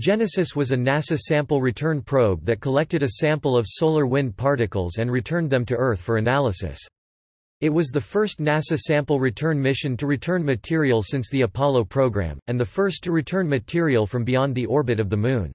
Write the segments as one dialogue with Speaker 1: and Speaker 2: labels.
Speaker 1: Genesis was a NASA sample return probe that collected a sample of solar wind particles and returned them to Earth for analysis. It was the first NASA sample return mission to return material since the Apollo program, and the first to return material from beyond the orbit of the Moon.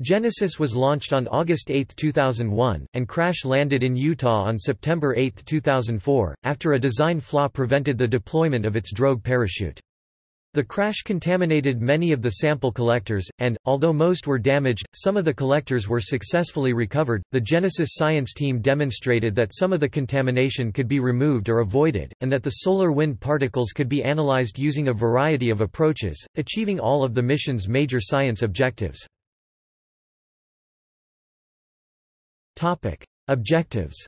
Speaker 1: Genesis was launched on August 8, 2001, and crash-landed in Utah on September 8, 2004, after a design flaw prevented the deployment of its drogue parachute. The crash contaminated many of the sample collectors, and, although most were damaged, some of the collectors were successfully recovered. The Genesis science team demonstrated that some of the contamination could be removed or avoided, and that the solar wind particles could be analyzed using a variety of approaches, achieving all of the mission's major science objectives. Topic: Objectives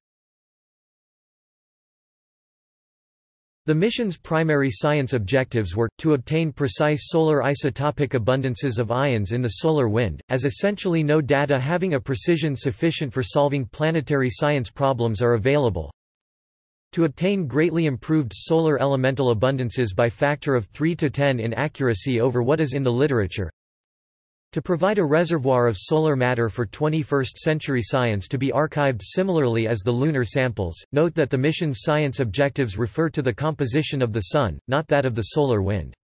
Speaker 1: The mission's primary science objectives were, to obtain precise solar isotopic abundances of ions in the solar wind, as essentially no data having a precision sufficient for solving planetary science problems are available, to obtain greatly improved solar elemental abundances by factor of 3 to 10 in accuracy over what is in the literature, to provide a reservoir of solar matter for 21st-century science to be archived similarly as the lunar samples, note that the mission's science objectives refer to the composition of the Sun, not that of the solar wind.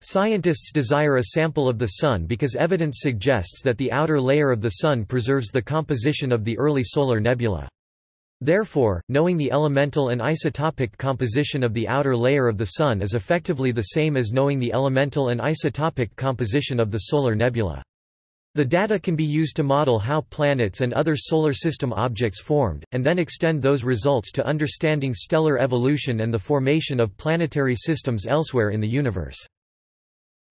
Speaker 1: Scientists desire a sample of the Sun because evidence suggests that the outer layer of the Sun preserves the composition of the early solar nebula. Therefore, knowing the elemental and isotopic composition of the outer layer of the Sun is effectively the same as knowing the elemental and isotopic composition of the solar nebula. The data can be used to model how planets and other solar system objects formed, and then extend those results to understanding stellar evolution and the formation of planetary systems elsewhere in the universe.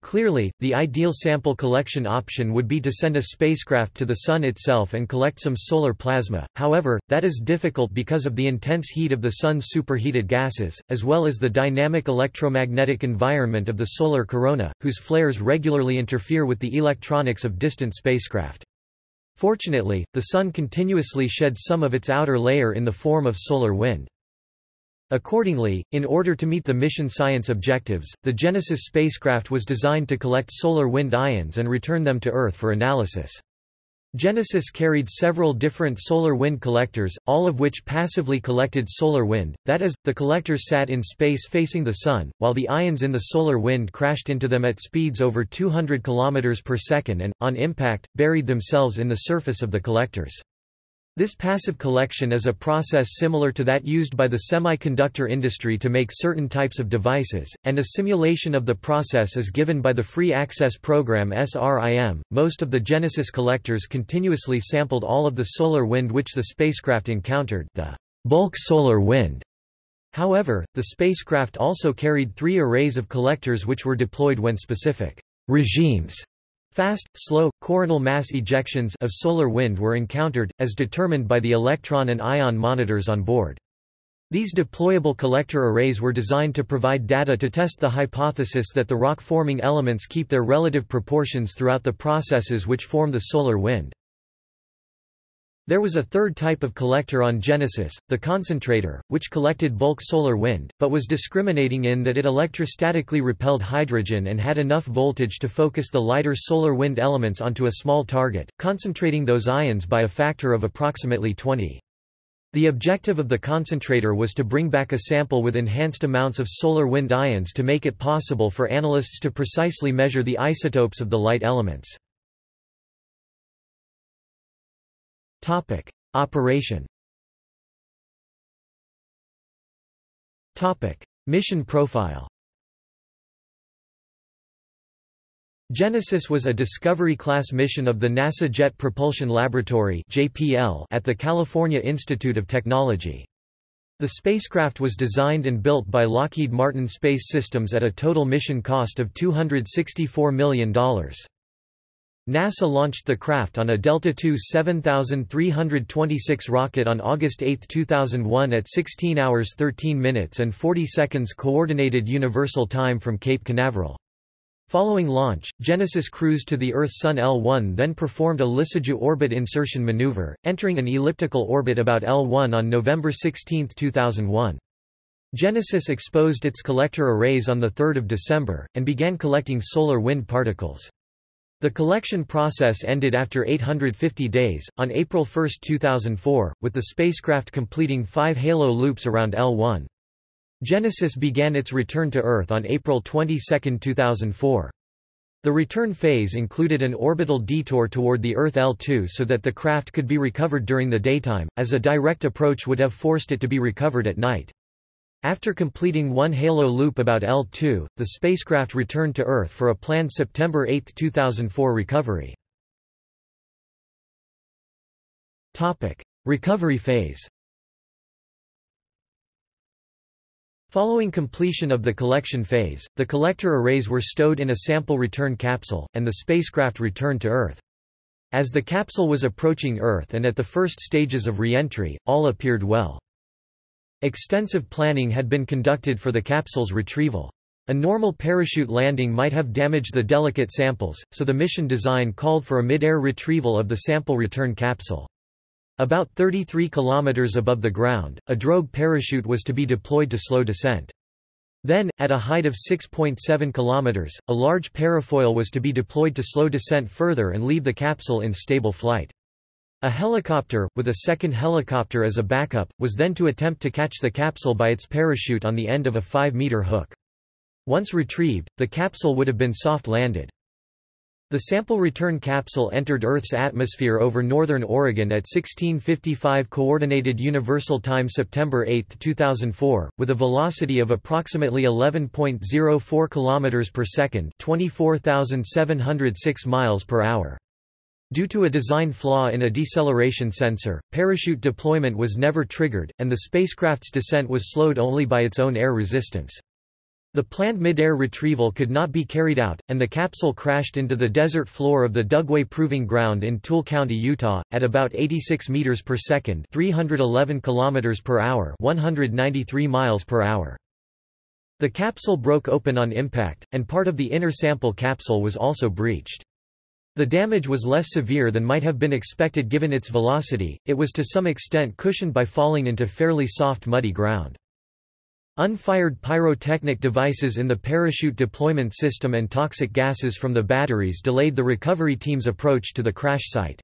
Speaker 1: Clearly, the ideal sample collection option would be to send a spacecraft to the Sun itself and collect some solar plasma, however, that is difficult because of the intense heat of the Sun's superheated gases, as well as the dynamic electromagnetic environment of the solar corona, whose flares regularly interfere with the electronics of distant spacecraft. Fortunately, the Sun continuously sheds some of its outer layer in the form of solar wind. Accordingly, in order to meet the mission science objectives, the Genesis spacecraft was designed to collect solar wind ions and return them to Earth for analysis. Genesis carried several different solar wind collectors, all of which passively collected solar wind, that is, the collectors sat in space facing the Sun, while the ions in the solar wind crashed into them at speeds over 200 km per second and, on impact, buried themselves in the surface of the collectors. This passive collection is a process similar to that used by the semiconductor industry to make certain types of devices, and a simulation of the process is given by the Free Access Program SRIM. Most of the Genesis collectors continuously sampled all of the solar wind which the spacecraft encountered, the bulk solar wind. However, the spacecraft also carried three arrays of collectors which were deployed when specific regimes Fast, slow, coronal mass ejections of solar wind were encountered, as determined by the electron and ion monitors on board. These deployable collector arrays were designed to provide data to test the hypothesis that the rock-forming elements keep their relative proportions throughout the processes which form the solar wind. There was a third type of collector on Genesis, the concentrator, which collected bulk solar wind, but was discriminating in that it electrostatically repelled hydrogen and had enough voltage to focus the lighter solar wind elements onto a small target, concentrating those ions by a factor of approximately 20. The objective of the concentrator was to bring back a sample with enhanced amounts of solar wind ions to make it possible for analysts to precisely measure the isotopes of the light elements. Topic: Operation. Topic: Mission profile. Genesis was a Discovery-class mission of the NASA Jet Propulsion Laboratory (JPL) at the California Institute of Technology. The spacecraft was designed and built by Lockheed Martin Space Systems at a total mission cost of $264 million. NASA launched the craft on a Delta II 7326 rocket on August 8, 2001 at 16 hours 13 minutes and 40 seconds Coordinated Universal Time from Cape Canaveral. Following launch, Genesis cruised to the Earth-Sun L1 then performed a Lissajous orbit insertion maneuver, entering an elliptical orbit about L1 on November 16, 2001. Genesis exposed its collector arrays on 3 December, and began collecting solar wind particles. The collection process ended after 850 days, on April 1, 2004, with the spacecraft completing five halo loops around L1. Genesis began its return to Earth on April 22, 2004. The return phase included an orbital detour toward the Earth L2 so that the craft could be recovered during the daytime, as a direct approach would have forced it to be recovered at night. After completing one halo loop about L2, the spacecraft returned to Earth for a planned September 8, 2004 recovery. Topic: Recovery phase Following completion of the collection phase, the collector arrays were stowed in a sample return capsule, and the spacecraft returned to Earth. As the capsule was approaching Earth and at the first stages of re-entry, all appeared well. Extensive planning had been conducted for the capsule's retrieval. A normal parachute landing might have damaged the delicate samples, so the mission design called for a mid-air retrieval of the sample return capsule. About 33 kilometers above the ground, a drogue parachute was to be deployed to slow descent. Then, at a height of 6.7 kilometers, a large parafoil was to be deployed to slow descent further and leave the capsule in stable flight. A helicopter, with a second helicopter as a backup, was then to attempt to catch the capsule by its parachute on the end of a 5-meter hook. Once retrieved, the capsule would have been soft-landed. The sample return capsule entered Earth's atmosphere over northern Oregon at 1655 Coordinated Universal Time September 8, 2004, with a velocity of approximately 11.04 km per second 24,706 miles per hour. Due to a design flaw in a deceleration sensor, parachute deployment was never triggered, and the spacecraft's descent was slowed only by its own air resistance. The planned mid-air retrieval could not be carried out, and the capsule crashed into the desert floor of the Dugway Proving Ground in Tooele County, Utah, at about 86 meters per second (311 kilometers per hour, 193 miles per hour). The capsule broke open on impact, and part of the inner sample capsule was also breached. The damage was less severe than might have been expected given its velocity, it was to some extent cushioned by falling into fairly soft muddy ground. Unfired pyrotechnic devices in the parachute deployment system and toxic gases from the batteries delayed the recovery team's approach to the crash site.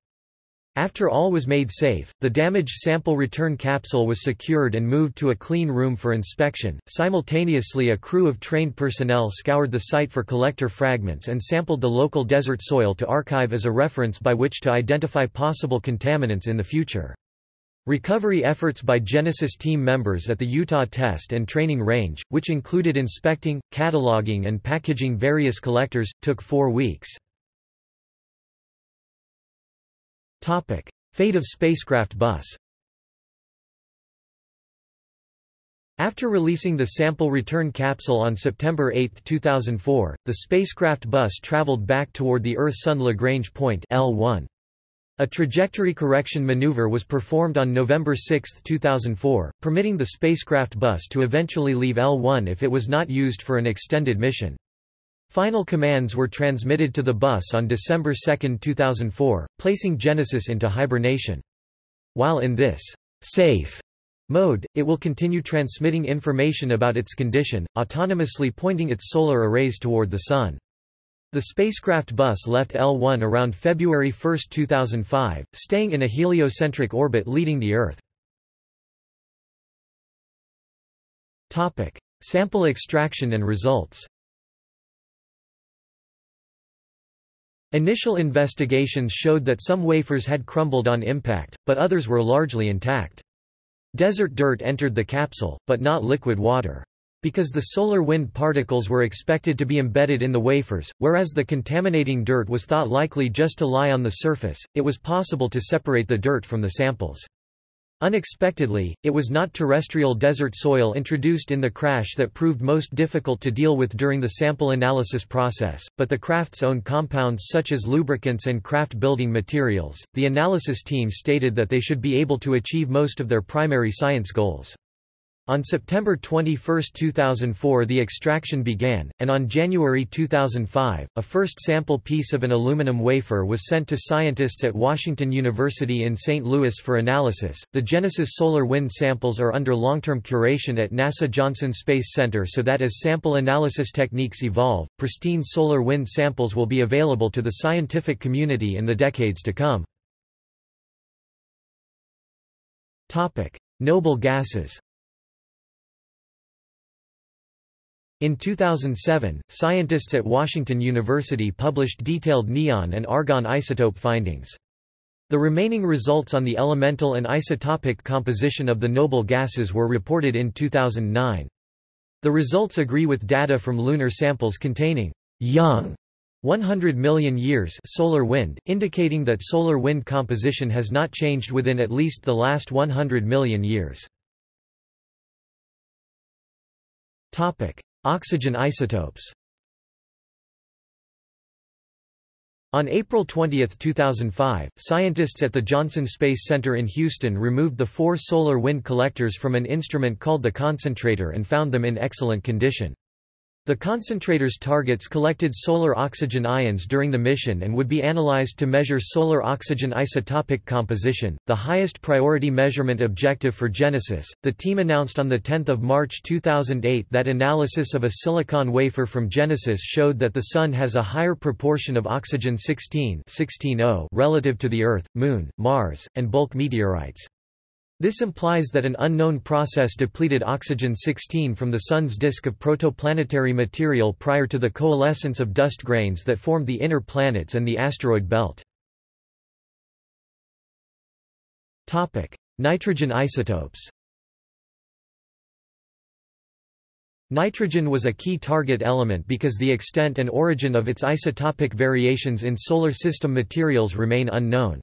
Speaker 1: After all was made safe, the damaged sample return capsule was secured and moved to a clean room for inspection. Simultaneously, a crew of trained personnel scoured the site for collector fragments and sampled the local desert soil to archive as a reference by which to identify possible contaminants in the future. Recovery efforts by Genesis team members at the Utah Test and Training Range, which included inspecting, cataloging and packaging various collectors, took four weeks. Topic: Fate of spacecraft bus. After releasing the sample return capsule on September 8, 2004, the spacecraft bus traveled back toward the Earth-Sun Lagrange point L1. A trajectory correction maneuver was performed on November 6, 2004, permitting the spacecraft bus to eventually leave L1 if it was not used for an extended mission. Final commands were transmitted to the bus on December 2, 2004, placing Genesis into hibernation. While in this safe mode, it will continue transmitting information about its condition, autonomously pointing its solar arrays toward the Sun. The spacecraft bus left L1 around February 1, 2005, staying in a heliocentric orbit leading the Earth. Topic. Sample extraction and results Initial investigations showed that some wafers had crumbled on impact, but others were largely intact. Desert dirt entered the capsule, but not liquid water. Because the solar wind particles were expected to be embedded in the wafers, whereas the contaminating dirt was thought likely just to lie on the surface, it was possible to separate the dirt from the samples. Unexpectedly, it was not terrestrial desert soil introduced in the crash that proved most difficult to deal with during the sample analysis process, but the craft's own compounds such as lubricants and craft building materials. The analysis team stated that they should be able to achieve most of their primary science goals. On September 21, 2004 the extraction began, and on January 2005, a first sample piece of an aluminum wafer was sent to scientists at Washington University in St. Louis for analysis. The Genesis solar wind samples are under long-term curation at NASA Johnson Space Center so that as sample analysis techniques evolve, pristine solar wind samples will be available to the scientific community in the decades to come. Topic: Noble gases. In 2007, scientists at Washington University published detailed neon and argon isotope findings. The remaining results on the elemental and isotopic composition of the noble gases were reported in 2009. The results agree with data from lunar samples containing young 100 million years solar wind, indicating that solar wind composition has not changed within at least the last 100 million years. Oxygen isotopes On April 20, 2005, scientists at the Johnson Space Center in Houston removed the four solar wind collectors from an instrument called the concentrator and found them in excellent condition. The concentrator's targets collected solar oxygen ions during the mission and would be analyzed to measure solar oxygen isotopic composition, the highest priority measurement objective for Genesis. The team announced on the 10th of March 2008 that analysis of a silicon wafer from Genesis showed that the Sun has a higher proportion of oxygen 16 relative to the Earth, Moon, Mars, and bulk meteorites. This implies that an unknown process depleted oxygen-16 from the Sun's disk of protoplanetary material prior to the coalescence of dust grains that formed the inner planets and the asteroid belt. Nitrogen isotopes Nitrogen was a key target element because the extent and origin of its isotopic variations in Solar System materials remain unknown.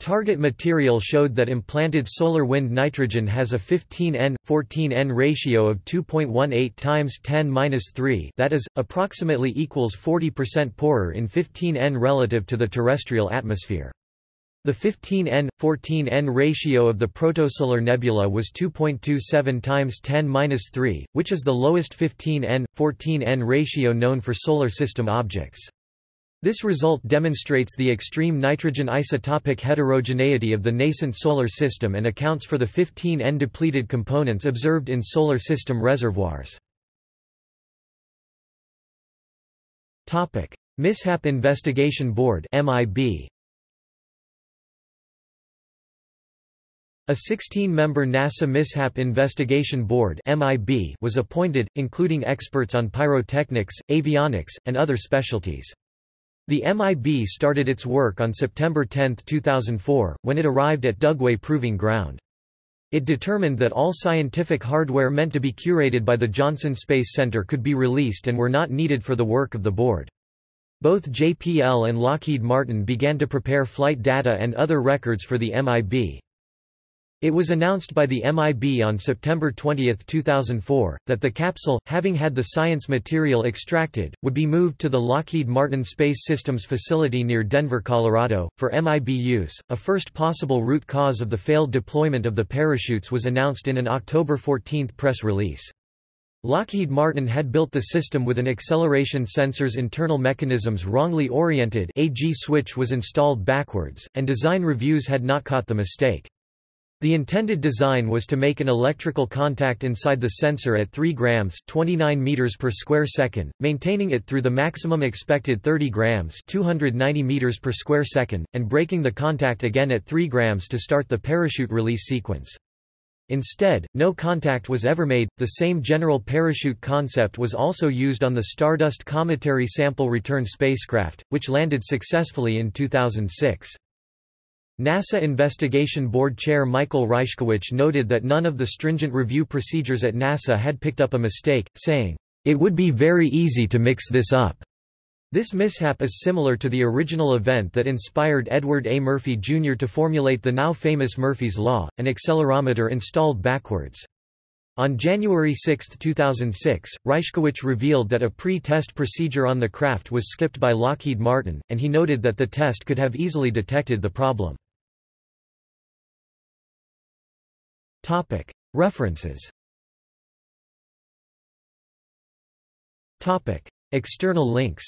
Speaker 1: Target material showed that implanted solar wind nitrogen has a 15N 14N ratio of 2.18 times 10^-3, that is approximately equals 40% poorer in 15N relative to the terrestrial atmosphere. The 15N 14N ratio of the protosolar nebula was 2.27 times 10^-3, which is the lowest 15N 14N ratio known for solar system objects. This result demonstrates the extreme nitrogen isotopic heterogeneity of the nascent Solar System and accounts for the 15 N-depleted components observed in Solar System reservoirs. Mishap Investigation Board MIB. A 16-member NASA Mishap Investigation Board MIB was appointed, including experts on pyrotechnics, avionics, and other specialties. The MIB started its work on September 10, 2004, when it arrived at Dugway Proving Ground. It determined that all scientific hardware meant to be curated by the Johnson Space Center could be released and were not needed for the work of the board. Both JPL and Lockheed Martin began to prepare flight data and other records for the MIB. It was announced by the MIB on September 20, 2004, that the capsule, having had the science material extracted, would be moved to the Lockheed Martin Space Systems facility near Denver, Colorado, for MIB use. A first possible root cause of the failed deployment of the parachutes was announced in an October 14 press release. Lockheed Martin had built the system with an acceleration sensor's internal mechanisms wrongly oriented AG switch was installed backwards, and design reviews had not caught the mistake. The intended design was to make an electrical contact inside the sensor at 3 grams 29 meters per square second, maintaining it through the maximum expected 30 grams 290 meters per square second, and breaking the contact again at 3 grams to start the parachute release sequence. Instead, no contact was ever made. The same general parachute concept was also used on the Stardust Cometary Sample Return spacecraft, which landed successfully in 2006. NASA Investigation Board Chair Michael Ryschkewitsch noted that none of the stringent review procedures at NASA had picked up a mistake, saying, "...it would be very easy to mix this up." This mishap is similar to the original event that inspired Edward A. Murphy Jr. to formulate the now famous Murphy's Law, an accelerometer installed backwards. On January 6, 2006, Ryschkewitsch revealed that a pre-test procedure on the craft was skipped by Lockheed Martin, and he noted that the test could have easily detected the problem. References External links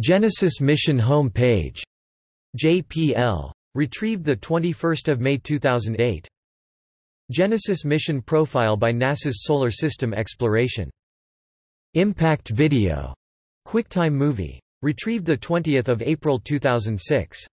Speaker 1: Genesis Mission Home Page JPL. Retrieved 21 May 2008. Genesis Mission Profile by NASA's Solar System Exploration. Impact Video. QuickTime Movie. Retrieved 20 April 2006.